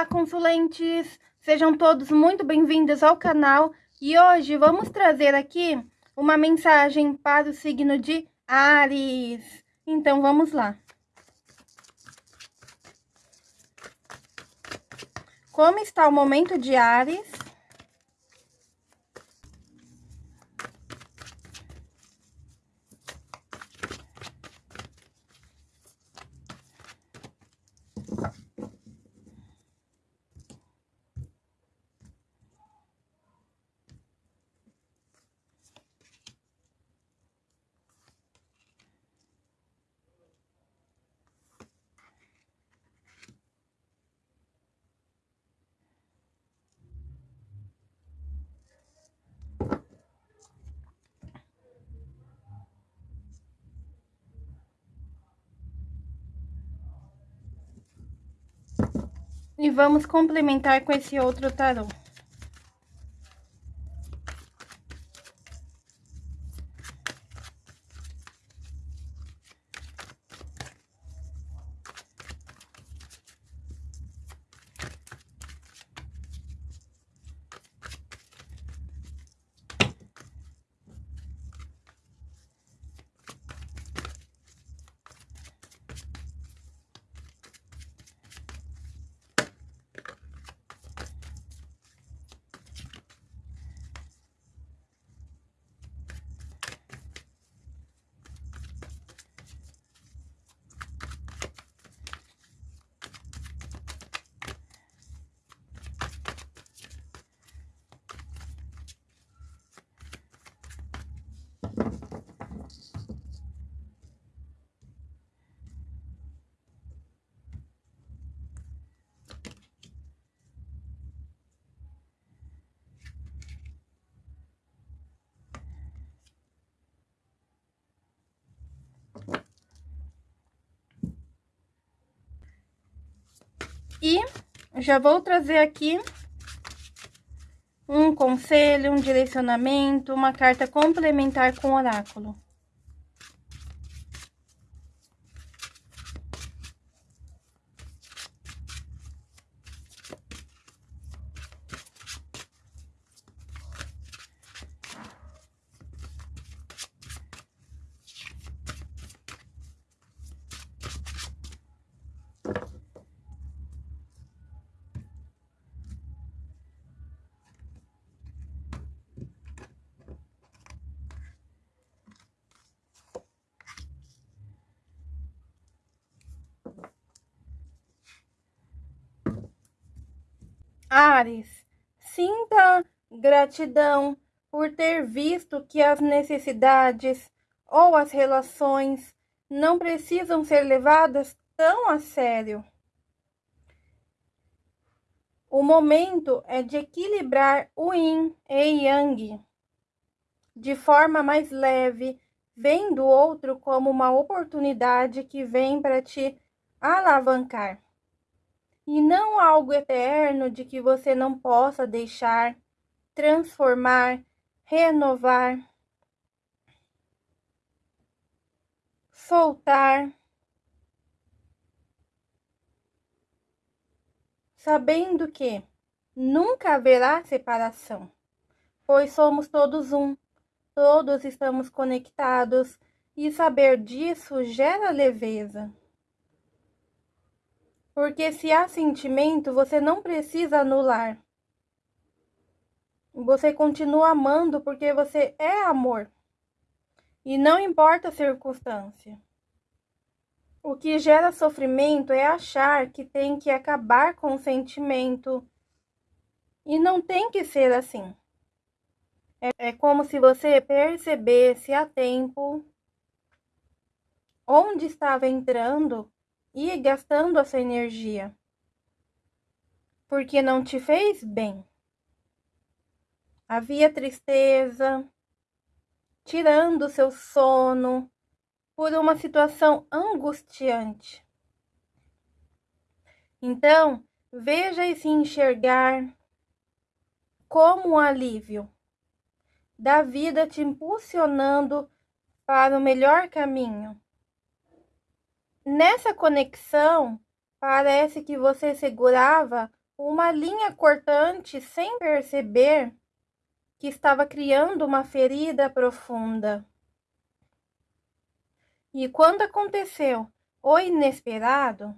Olá, consulentes! Sejam todos muito bem-vindos ao canal e hoje vamos trazer aqui uma mensagem para o signo de Ares. Então, vamos lá. Como está o momento de Ares? E vamos complementar com esse outro tarô. E já vou trazer aqui um conselho, um direcionamento, uma carta complementar com oráculo. Ares, sinta gratidão por ter visto que as necessidades ou as relações não precisam ser levadas tão a sério. O momento é de equilibrar o yin e yang de forma mais leve, vendo o outro como uma oportunidade que vem para te alavancar e não algo eterno de que você não possa deixar, transformar, renovar, soltar, sabendo que nunca haverá separação, pois somos todos um, todos estamos conectados e saber disso gera leveza. Porque se há sentimento, você não precisa anular. Você continua amando porque você é amor. E não importa a circunstância. O que gera sofrimento é achar que tem que acabar com o sentimento. E não tem que ser assim. É, é como se você percebesse a tempo onde estava entrando e gastando essa energia. Porque não te fez bem. Havia tristeza, tirando seu sono por uma situação angustiante. Então, veja e se enxergar como um alívio da vida te impulsionando para o melhor caminho. Nessa conexão, parece que você segurava uma linha cortante sem perceber que estava criando uma ferida profunda. E quando aconteceu o inesperado,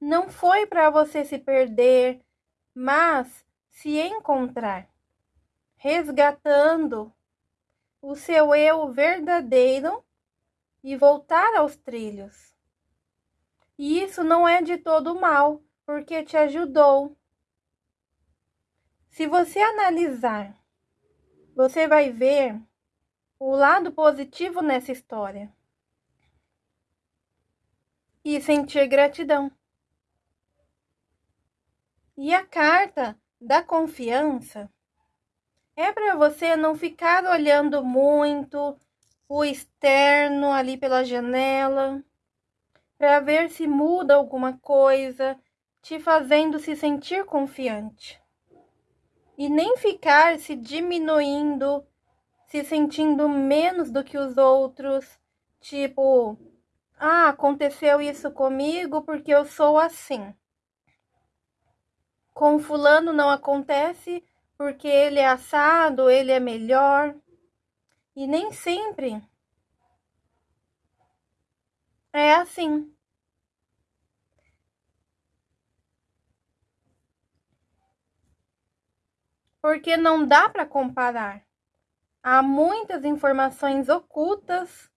não foi para você se perder, mas se encontrar, resgatando o seu eu verdadeiro e voltar aos trilhos. E isso não é de todo mal, porque te ajudou. Se você analisar, você vai ver o lado positivo nessa história e sentir gratidão. E a carta da confiança é para você não ficar olhando muito o externo ali pela janela, para ver se muda alguma coisa, te fazendo se sentir confiante. E nem ficar se diminuindo, se sentindo menos do que os outros, tipo, ah, aconteceu isso comigo porque eu sou assim. Com fulano não acontece porque ele é assado, ele é melhor. E nem sempre é assim. Porque não dá para comparar. Há muitas informações ocultas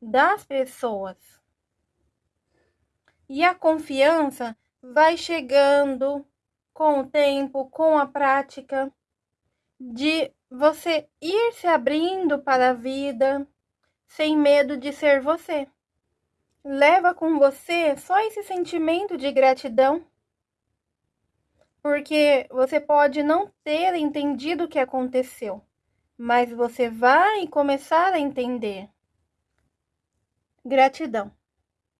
das pessoas. E a confiança vai chegando com o tempo, com a prática, de você ir se abrindo para a vida sem medo de ser você. Leva com você só esse sentimento de gratidão, porque você pode não ter entendido o que aconteceu, mas você vai começar a entender. Gratidão.